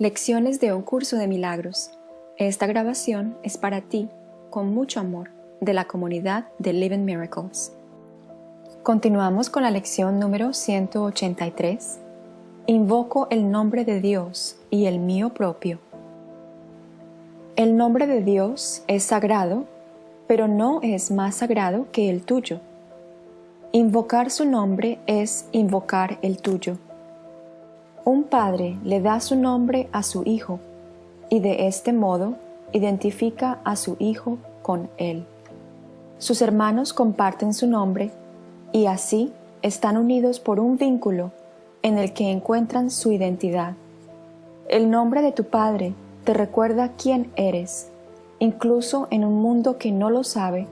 Lecciones de un curso de milagros. Esta grabación es para ti, con mucho amor, de la comunidad de Living Miracles. Continuamos con la lección número 183. Invoco el nombre de Dios y el mío propio. El nombre de Dios es sagrado, pero no es más sagrado que el tuyo. Invocar su nombre es invocar el tuyo. Un padre le da su nombre a su hijo y de este modo identifica a su hijo con él. Sus hermanos comparten su nombre y así están unidos por un vínculo en el que encuentran su identidad. El nombre de tu padre te recuerda quién eres, incluso en un mundo que no lo sabe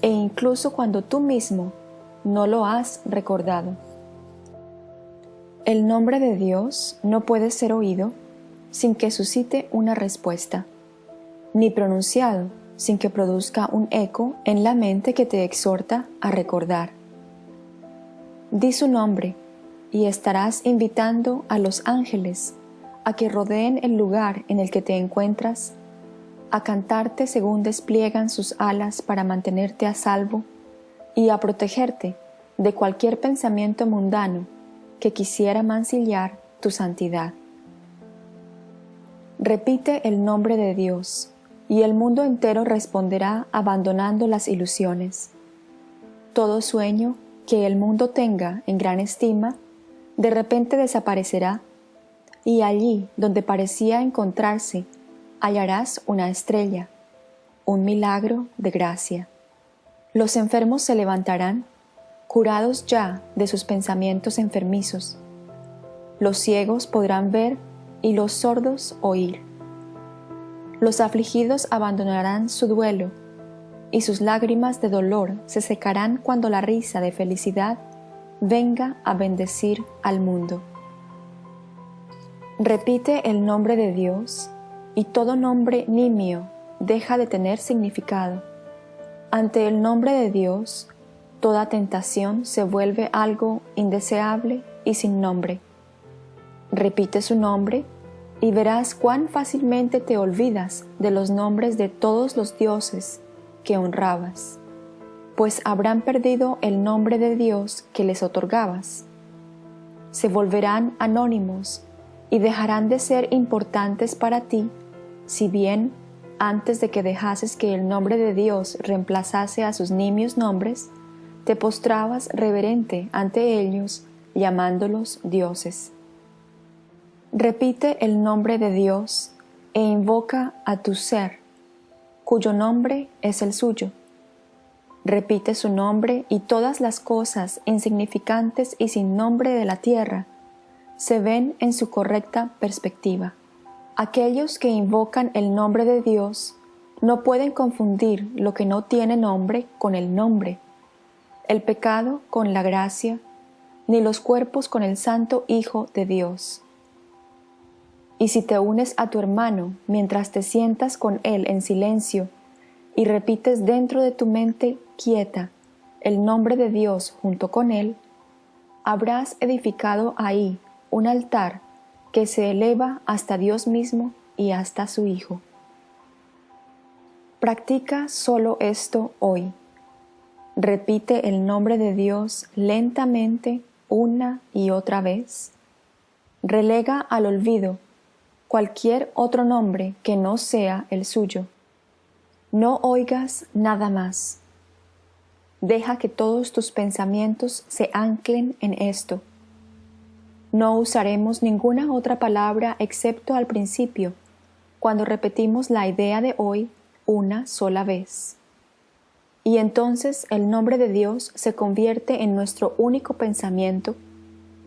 e incluso cuando tú mismo no lo has recordado. El nombre de Dios no puede ser oído sin que suscite una respuesta, ni pronunciado sin que produzca un eco en la mente que te exhorta a recordar. Di su nombre y estarás invitando a los ángeles a que rodeen el lugar en el que te encuentras, a cantarte según despliegan sus alas para mantenerte a salvo y a protegerte de cualquier pensamiento mundano que quisiera mancillar tu santidad. Repite el nombre de Dios, y el mundo entero responderá abandonando las ilusiones. Todo sueño que el mundo tenga en gran estima, de repente desaparecerá, y allí donde parecía encontrarse, hallarás una estrella, un milagro de gracia. Los enfermos se levantarán curados ya de sus pensamientos enfermizos. Los ciegos podrán ver y los sordos oír. Los afligidos abandonarán su duelo y sus lágrimas de dolor se secarán cuando la risa de felicidad venga a bendecir al mundo. Repite el nombre de Dios y todo nombre nimio deja de tener significado. Ante el nombre de Dios, toda tentación se vuelve algo indeseable y sin nombre. Repite su nombre y verás cuán fácilmente te olvidas de los nombres de todos los dioses que honrabas, pues habrán perdido el nombre de Dios que les otorgabas. Se volverán anónimos y dejarán de ser importantes para ti, si bien antes de que dejases que el nombre de Dios reemplazase a sus nimios nombres, te postrabas reverente ante ellos, llamándolos dioses. Repite el nombre de Dios e invoca a tu ser, cuyo nombre es el suyo. Repite su nombre y todas las cosas insignificantes y sin nombre de la tierra se ven en su correcta perspectiva. Aquellos que invocan el nombre de Dios no pueden confundir lo que no tiene nombre con el nombre el pecado con la gracia, ni los cuerpos con el Santo Hijo de Dios. Y si te unes a tu hermano mientras te sientas con él en silencio y repites dentro de tu mente quieta el nombre de Dios junto con él, habrás edificado ahí un altar que se eleva hasta Dios mismo y hasta su Hijo. Practica solo esto hoy repite el nombre de Dios lentamente una y otra vez. Relega al olvido cualquier otro nombre que no sea el suyo. No oigas nada más. Deja que todos tus pensamientos se anclen en esto. No usaremos ninguna otra palabra excepto al principio, cuando repetimos la idea de hoy una sola vez. Y entonces el nombre de Dios se convierte en nuestro único pensamiento,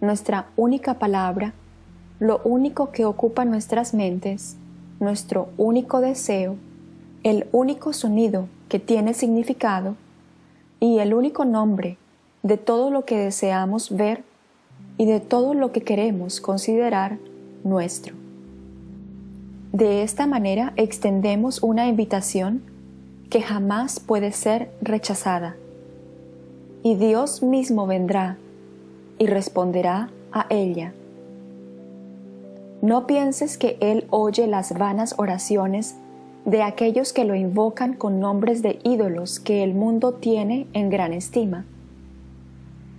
nuestra única palabra, lo único que ocupa nuestras mentes, nuestro único deseo, el único sonido que tiene significado y el único nombre de todo lo que deseamos ver y de todo lo que queremos considerar nuestro. De esta manera extendemos una invitación que jamás puede ser rechazada. Y Dios mismo vendrá y responderá a ella. No pienses que Él oye las vanas oraciones de aquellos que lo invocan con nombres de ídolos que el mundo tiene en gran estima.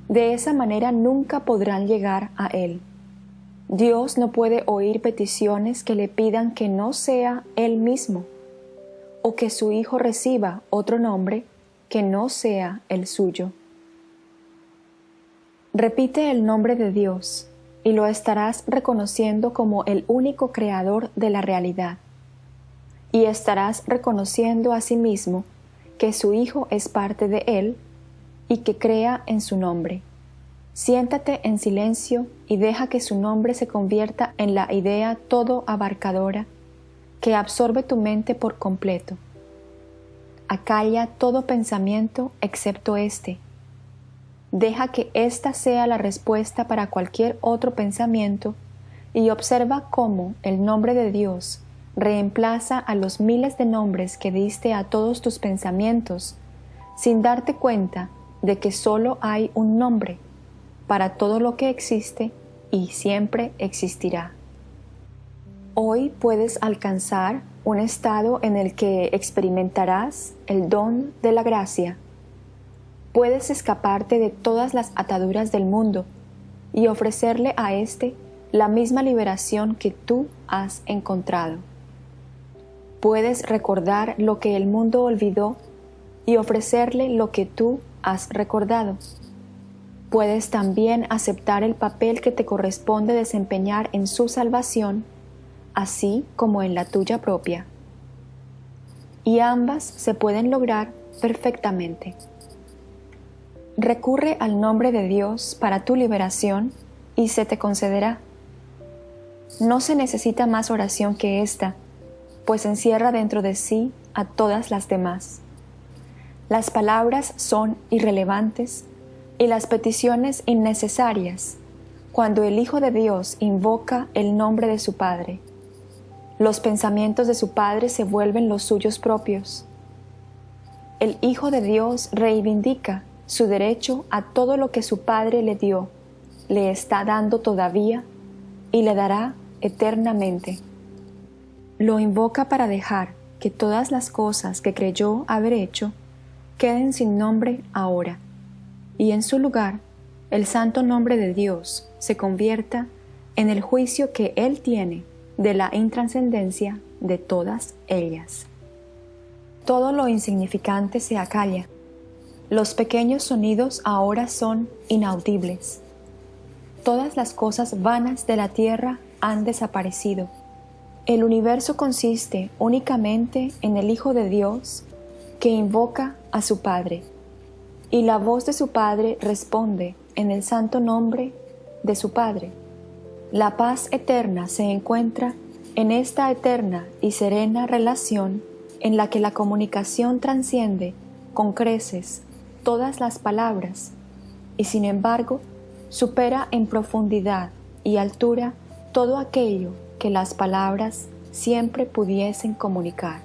De esa manera nunca podrán llegar a Él. Dios no puede oír peticiones que le pidan que no sea Él mismo, o que su Hijo reciba otro nombre que no sea el suyo. Repite el nombre de Dios y lo estarás reconociendo como el único creador de la realidad. Y estarás reconociendo a sí mismo que su Hijo es parte de él y que crea en su nombre. Siéntate en silencio y deja que su nombre se convierta en la idea todo abarcadora que absorbe tu mente por completo. Acalla todo pensamiento excepto este, Deja que ésta sea la respuesta para cualquier otro pensamiento y observa cómo el nombre de Dios reemplaza a los miles de nombres que diste a todos tus pensamientos, sin darte cuenta de que solo hay un nombre para todo lo que existe y siempre existirá. Hoy puedes alcanzar un estado en el que experimentarás el don de la gracia puedes escaparte de todas las ataduras del mundo y ofrecerle a éste la misma liberación que tú has encontrado. Puedes recordar lo que el mundo olvidó y ofrecerle lo que tú has recordado. Puedes también aceptar el papel que te corresponde desempeñar en su salvación, así como en la tuya propia. Y ambas se pueden lograr perfectamente. Recurre al nombre de Dios para tu liberación y se te concederá. No se necesita más oración que esta, pues encierra dentro de sí a todas las demás. Las palabras son irrelevantes y las peticiones innecesarias cuando el Hijo de Dios invoca el nombre de su Padre. Los pensamientos de su Padre se vuelven los suyos propios. El Hijo de Dios reivindica su derecho a todo lo que su Padre le dio, le está dando todavía y le dará eternamente. Lo invoca para dejar que todas las cosas que creyó haber hecho queden sin nombre ahora, y en su lugar el santo nombre de Dios se convierta en el juicio que Él tiene de la intranscendencia de todas ellas. Todo lo insignificante se acalla los pequeños sonidos ahora son inaudibles. Todas las cosas vanas de la tierra han desaparecido. El universo consiste únicamente en el Hijo de Dios que invoca a su Padre, y la voz de su Padre responde en el santo nombre de su Padre. La paz eterna se encuentra en esta eterna y serena relación en la que la comunicación transciende con creces todas las palabras y sin embargo supera en profundidad y altura todo aquello que las palabras siempre pudiesen comunicar.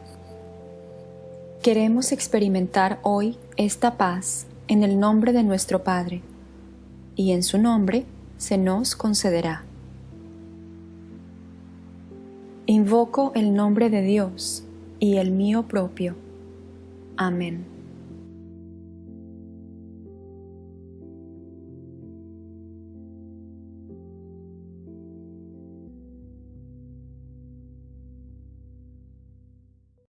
Queremos experimentar hoy esta paz en el nombre de nuestro Padre, y en su nombre se nos concederá. Invoco el nombre de Dios y el mío propio. Amén.